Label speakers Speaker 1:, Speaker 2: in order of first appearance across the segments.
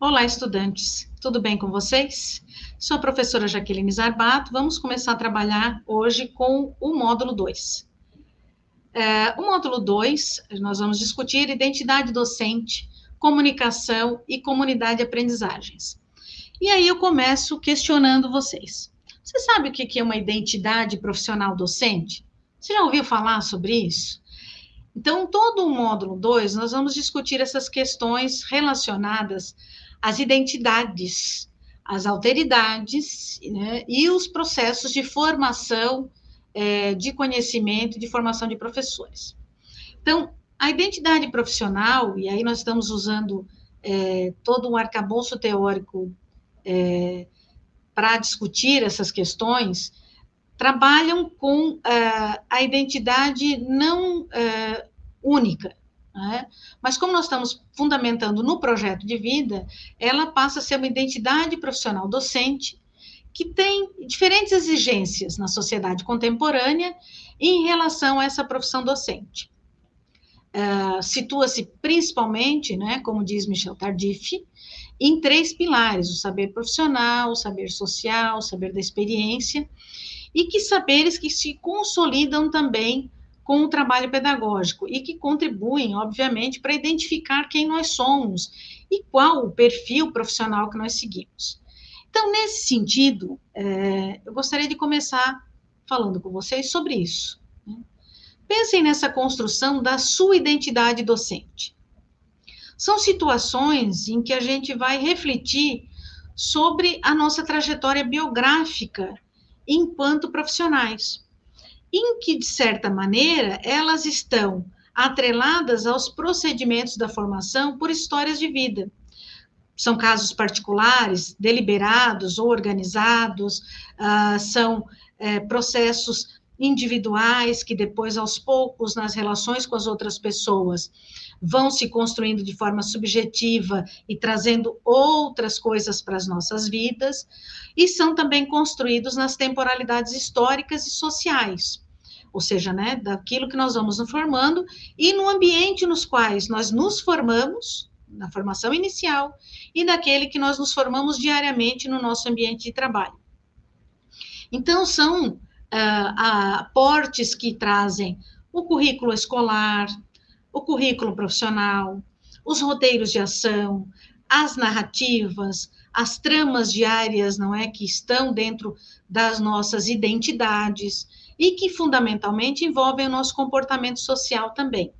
Speaker 1: Olá, estudantes. Tudo bem com vocês? Sou a professora Jaqueline Zarbato. Vamos começar a trabalhar hoje com o módulo 2. É, o módulo 2, nós vamos discutir identidade docente, comunicação e comunidade de aprendizagens. E aí eu começo questionando vocês. Você sabe o que é uma identidade profissional docente? Você já ouviu falar sobre isso? Então, todo o módulo 2, nós vamos discutir essas questões relacionadas as identidades, as alteridades né, e os processos de formação é, de conhecimento, de formação de professores. Então, a identidade profissional, e aí nós estamos usando é, todo um arcabouço teórico é, para discutir essas questões, trabalham com é, a identidade não é, única, né? Mas como nós estamos fundamentando no projeto de vida, ela passa a ser uma identidade profissional docente que tem diferentes exigências na sociedade contemporânea em relação a essa profissão docente. Uh, Situa-se principalmente, né, como diz Michel Tardif, em três pilares: o saber profissional, o saber social, o saber da experiência, e que saberes que se consolidam também com o trabalho pedagógico e que contribuem, obviamente, para identificar quem nós somos e qual o perfil profissional que nós seguimos. Então, nesse sentido, é, eu gostaria de começar falando com vocês sobre isso. Né? Pensem nessa construção da sua identidade docente. São situações em que a gente vai refletir sobre a nossa trajetória biográfica enquanto profissionais em que, de certa maneira, elas estão atreladas aos procedimentos da formação por histórias de vida. São casos particulares, deliberados ou organizados, uh, são é, processos individuais que depois, aos poucos, nas relações com as outras pessoas, vão se construindo de forma subjetiva e trazendo outras coisas para as nossas vidas, e são também construídos nas temporalidades históricas e sociais, ou seja, né, daquilo que nós vamos nos formando e no ambiente nos quais nós nos formamos, na formação inicial, e naquele que nós nos formamos diariamente no nosso ambiente de trabalho. Então, são uh, aportes que trazem o currículo escolar, o currículo profissional, os roteiros de ação, as narrativas, as tramas diárias, não é, que estão dentro das nossas identidades e que fundamentalmente envolvem o nosso comportamento social também.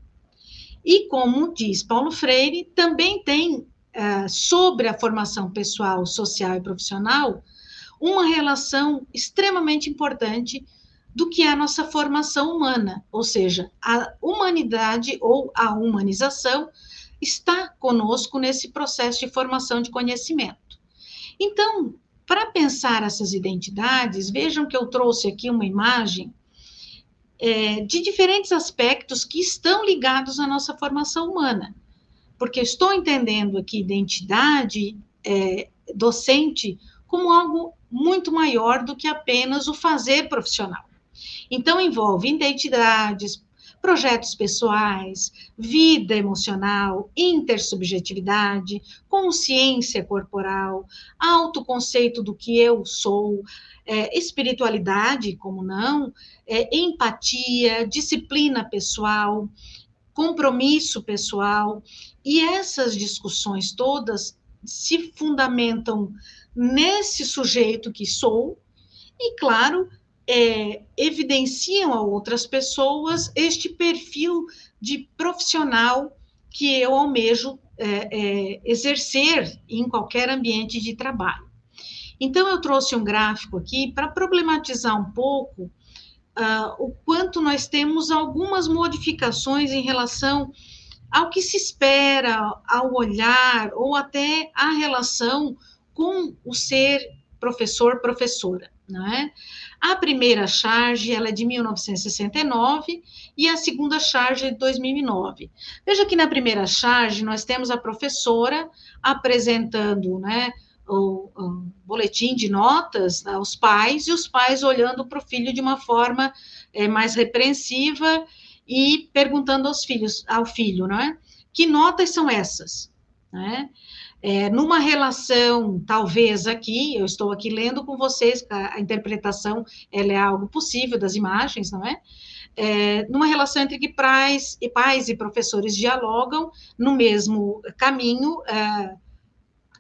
Speaker 1: E como diz Paulo Freire, também tem uh, sobre a formação pessoal, social e profissional uma relação extremamente importante do que é a nossa formação humana, ou seja, a humanidade ou a humanização está conosco nesse processo de formação de conhecimento. Então, para pensar essas identidades, vejam que eu trouxe aqui uma imagem é, de diferentes aspectos que estão ligados à nossa formação humana. Porque estou entendendo aqui identidade é, docente como algo muito maior do que apenas o fazer profissional. Então, envolve identidades, projetos pessoais, vida emocional, intersubjetividade, consciência corporal, autoconceito do que eu sou, é, espiritualidade, como não, é, empatia, disciplina pessoal, compromisso pessoal, e essas discussões todas se fundamentam nesse sujeito que sou, e, claro, é, evidenciam a outras pessoas este perfil de profissional que eu almejo é, é, exercer em qualquer ambiente de trabalho. Então, eu trouxe um gráfico aqui para problematizar um pouco uh, o quanto nós temos algumas modificações em relação ao que se espera, ao olhar, ou até a relação com o ser professor-professora, não é? A primeira charge, ela é de 1969 e a segunda charge é de 2009. Veja que na primeira charge nós temos a professora apresentando, né, o, o boletim de notas aos pais e os pais olhando para o filho de uma forma é, mais repreensiva e perguntando aos filhos, ao filho, não é? Que notas são essas? Né? É, numa relação, talvez aqui, eu estou aqui lendo com vocês, a, a interpretação ela é algo possível das imagens, não é? é, numa relação entre que pais e pais e professores dialogam no mesmo caminho é,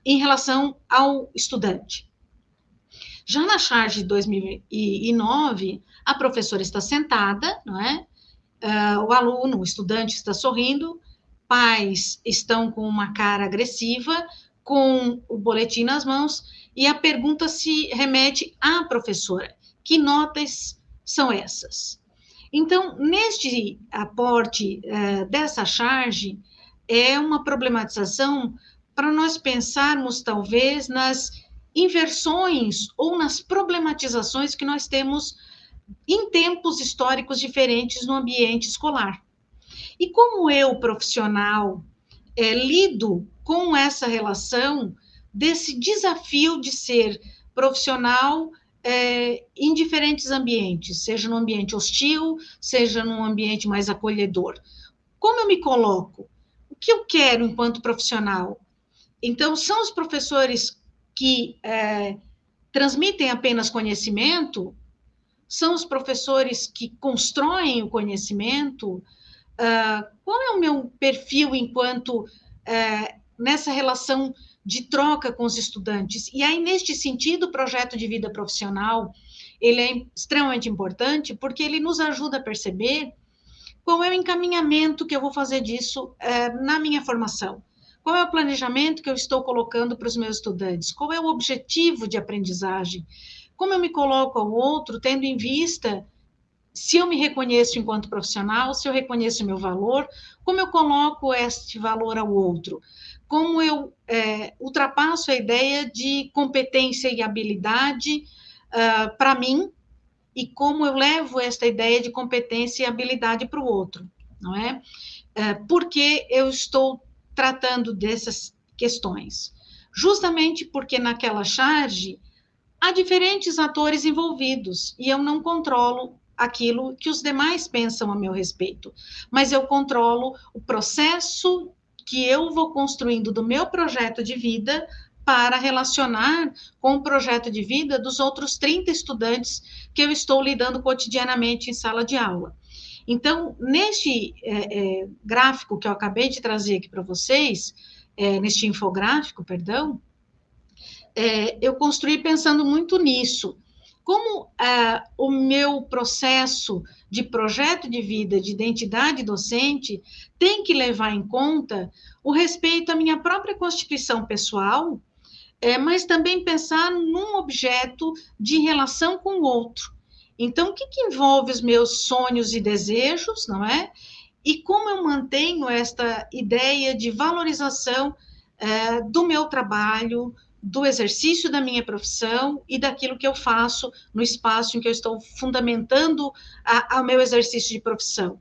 Speaker 1: em relação ao estudante. Já na charge de 2009, a professora está sentada, não é? Uh, o aluno, o estudante está sorrindo, pais estão com uma cara agressiva, com o boletim nas mãos, e a pergunta se remete à professora: que notas são essas? Então, neste aporte uh, dessa charge, é uma problematização para nós pensarmos, talvez, nas inversões ou nas problematizações que nós temos em tempos históricos diferentes no ambiente escolar. E como eu, profissional, é, lido com essa relação desse desafio de ser profissional é, em diferentes ambientes, seja no ambiente hostil, seja num ambiente mais acolhedor. Como eu me coloco? O que eu quero enquanto profissional? Então, são os professores que é, transmitem apenas conhecimento? São os professores que constroem o conhecimento? Uh, qual é o meu perfil enquanto uh, nessa relação de troca com os estudantes. E aí, neste sentido, o projeto de vida profissional, ele é extremamente importante, porque ele nos ajuda a perceber qual é o encaminhamento que eu vou fazer disso é, na minha formação. Qual é o planejamento que eu estou colocando para os meus estudantes? Qual é o objetivo de aprendizagem? Como eu me coloco ao outro, tendo em vista se eu me reconheço enquanto profissional, se eu reconheço o meu valor, como eu coloco este valor ao outro? como eu é, ultrapasso a ideia de competência e habilidade uh, para mim e como eu levo esta ideia de competência e habilidade para o outro, não é? é? Porque eu estou tratando dessas questões. Justamente porque naquela charge há diferentes atores envolvidos e eu não controlo aquilo que os demais pensam a meu respeito, mas eu controlo o processo que eu vou construindo do meu projeto de vida para relacionar com o projeto de vida dos outros 30 estudantes que eu estou lidando cotidianamente em sala de aula. Então, neste é, é, gráfico que eu acabei de trazer aqui para vocês, é, neste infográfico, perdão, é, eu construí pensando muito nisso. Como é, o meu processo de projeto de vida, de identidade docente, tem que levar em conta o respeito à minha própria constituição pessoal, é, mas também pensar num objeto de relação com o outro. Então, o que, que envolve os meus sonhos e desejos, não é? E como eu mantenho esta ideia de valorização é, do meu trabalho, do exercício da minha profissão e daquilo que eu faço no espaço em que eu estou fundamentando o meu exercício de profissão.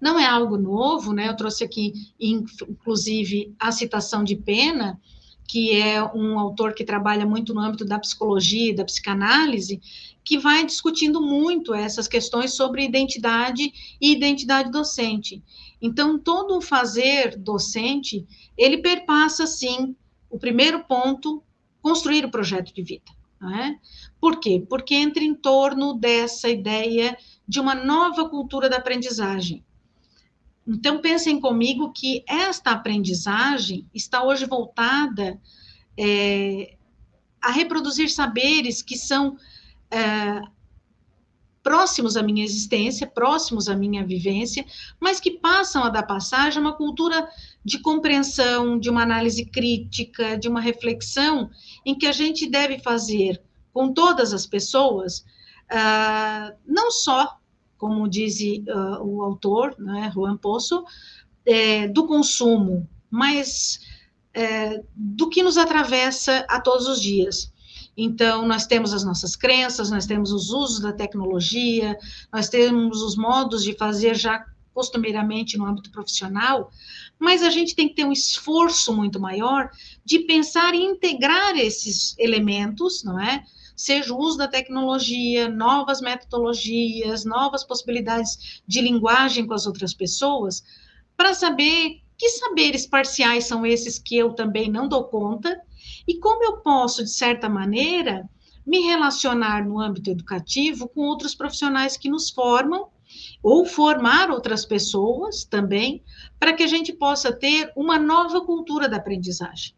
Speaker 1: Não é algo novo, né? Eu trouxe aqui, inclusive, a citação de Pena, que é um autor que trabalha muito no âmbito da psicologia e da psicanálise, que vai discutindo muito essas questões sobre identidade e identidade docente. Então, todo o fazer docente, ele perpassa, sim, o primeiro ponto, construir o projeto de vida. É? Por quê? Porque entra em torno dessa ideia de uma nova cultura da aprendizagem. Então, pensem comigo que esta aprendizagem está hoje voltada é, a reproduzir saberes que são é, próximos à minha existência, próximos à minha vivência, mas que passam a dar passagem a uma cultura de compreensão, de uma análise crítica, de uma reflexão, em que a gente deve fazer com todas as pessoas, uh, não só, como diz uh, o autor, né, Juan Poço, é, do consumo, mas é, do que nos atravessa a todos os dias. Então, nós temos as nossas crenças, nós temos os usos da tecnologia, nós temos os modos de fazer já costumeiramente no âmbito profissional, mas a gente tem que ter um esforço muito maior de pensar em integrar esses elementos, não é? Seja o uso da tecnologia, novas metodologias, novas possibilidades de linguagem com as outras pessoas, para saber Que saberes parciais são esses que eu também não dou conta? E como eu posso, de certa maneira, me relacionar no âmbito educativo com outros profissionais que nos formam ou formar outras pessoas também, para que a gente possa ter uma nova cultura da aprendizagem.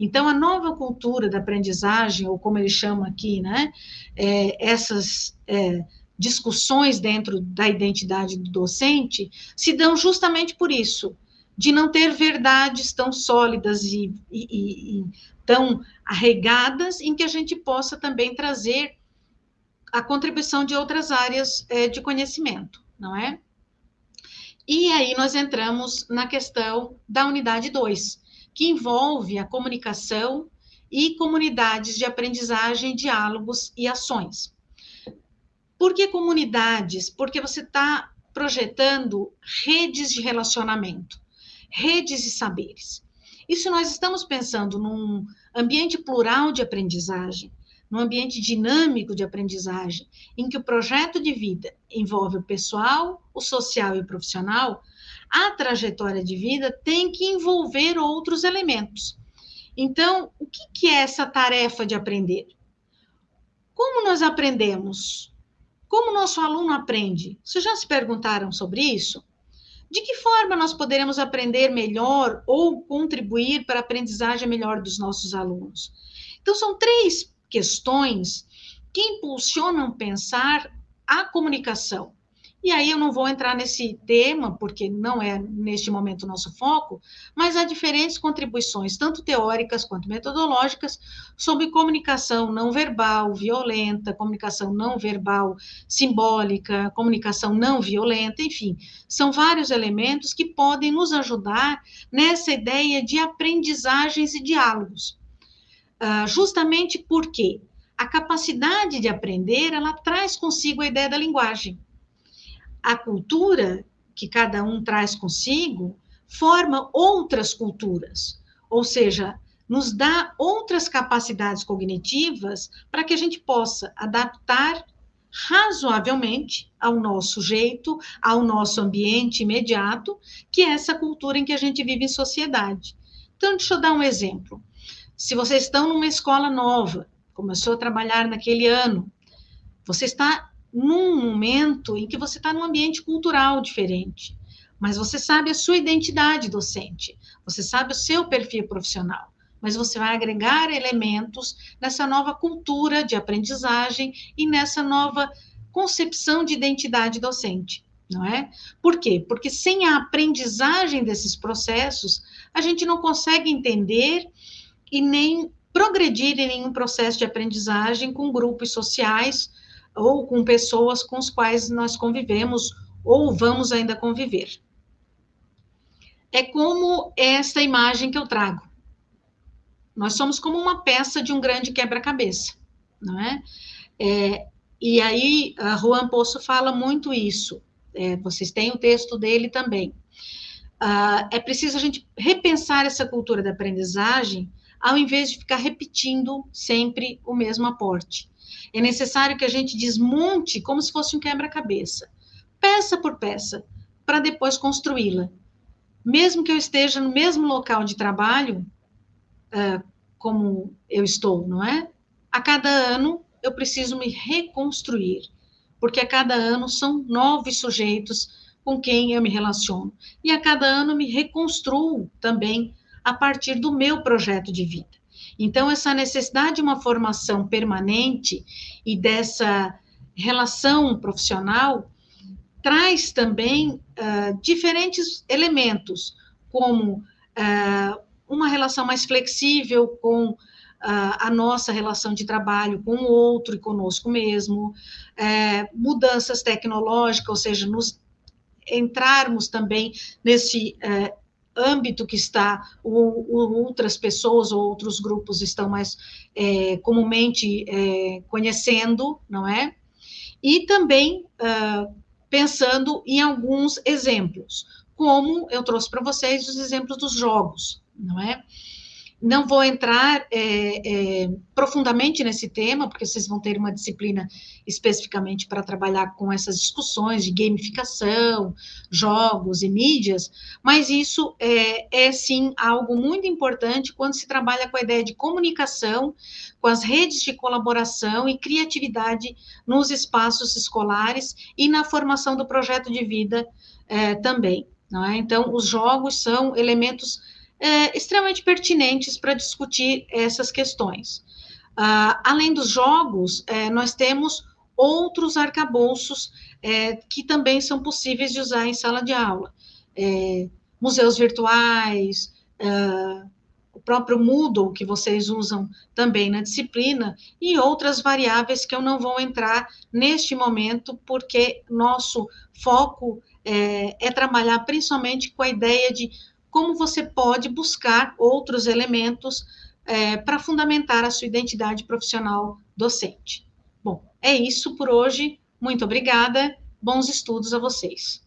Speaker 1: Então, a nova cultura da aprendizagem, ou como ele chama aqui, né, é, essas é, discussões dentro da identidade do docente, se dão justamente por isso, de não ter verdades tão sólidas e, e, e tão arregadas, em que a gente possa também trazer a contribuição de outras áreas é, de conhecimento, não é? E aí nós entramos na questão da unidade 2, que envolve a comunicação e comunidades de aprendizagem, diálogos e ações. Por que comunidades? Porque você está projetando redes de relacionamento, redes de saberes. E se nós estamos pensando num ambiente plural de aprendizagem, num ambiente dinâmico de aprendizagem, em que o projeto de vida envolve o pessoal, o social e o profissional, a trajetória de vida tem que envolver outros elementos. Então, o que, que é essa tarefa de aprender? Como nós aprendemos? Como nosso aluno aprende? Vocês já se perguntaram sobre isso? De que forma nós poderemos aprender melhor ou contribuir para a aprendizagem melhor dos nossos alunos? Então, são três questões que impulsionam pensar a comunicação. E aí eu não vou entrar nesse tema, porque não é neste momento o nosso foco, mas há diferentes contribuições, tanto teóricas quanto metodológicas, sobre comunicação não verbal violenta, comunicação não verbal simbólica, comunicação não violenta, enfim, são vários elementos que podem nos ajudar nessa ideia de aprendizagens e diálogos. Uh, justamente porque a capacidade de aprender, ela traz consigo a ideia da linguagem a cultura que cada um traz consigo forma outras culturas, ou seja, nos dá outras capacidades cognitivas para que a gente possa adaptar razoavelmente ao nosso jeito, ao nosso ambiente imediato, que é essa cultura em que a gente vive em sociedade. Então, deixa eu dar um exemplo. Se vocês estão numa escola nova, começou a trabalhar naquele ano, você está num momento em que você está num ambiente cultural diferente, mas você sabe a sua identidade docente, você sabe o seu perfil profissional, mas você vai agregar elementos nessa nova cultura de aprendizagem e nessa nova concepção de identidade docente, não é? Por quê? Porque sem a aprendizagem desses processos, a gente não consegue entender e nem progredir em nenhum processo de aprendizagem com grupos sociais ou com pessoas com as quais nós convivemos ou vamos ainda conviver. É como essa imagem que eu trago. Nós somos como uma peça de um grande quebra-cabeça, não é? é? E aí, a Juan Poço fala muito isso. É, vocês têm o texto dele também. Uh, é preciso a gente repensar essa cultura da aprendizagem, ao invés de ficar repetindo sempre o mesmo aporte. É necessário que a gente desmonte como se fosse um quebra-cabeça, peça por peça, para depois construí-la. Mesmo que eu esteja no mesmo local de trabalho, uh, como eu estou, não é? A cada ano eu preciso me reconstruir, porque a cada ano são novos sujeitos com quem eu me relaciono. E a cada ano me reconstruo também a partir do meu projeto de vida. Então, essa necessidade de uma formação permanente e dessa relação profissional traz também uh, diferentes elementos, como uh, uma relação mais flexível com uh, a nossa relação de trabalho com o outro e conosco mesmo, eh, mudanças tecnológicas, ou seja, nos entrarmos também nesse eh, âmbito que está, outras pessoas ou outros grupos estão mais é, comumente é, conhecendo, não é? E também uh, pensando em alguns exemplos, como eu trouxe para vocês os exemplos dos jogos, não é? Não vou entrar é, é, profundamente nesse tema, porque vocês vão ter uma disciplina especificamente para trabalhar com essas discussões de gamificação, jogos e mídias, mas isso é, é sim algo muito importante quando se trabalha com a ideia de comunicação, com as redes de colaboração e criatividade nos espaços escolares e na formação do projeto de vida é, também. É? Então, os jogos são elementos é, extremamente pertinentes para discutir essas questões. Uh, além dos jogos, é, nós temos outros arcabouços é, que também são possíveis de usar em sala de aula. É, museus virtuais, uh, o próprio Moodle, que vocês usam também na disciplina, e outras variáveis que eu não vou entrar neste momento, porque nosso foco é, é trabalhar principalmente com a ideia de como você pode buscar outros elementos é, para fundamentar a sua identidade profissional docente. Bom, é isso por hoje. Muito obrigada. Bons estudos a vocês.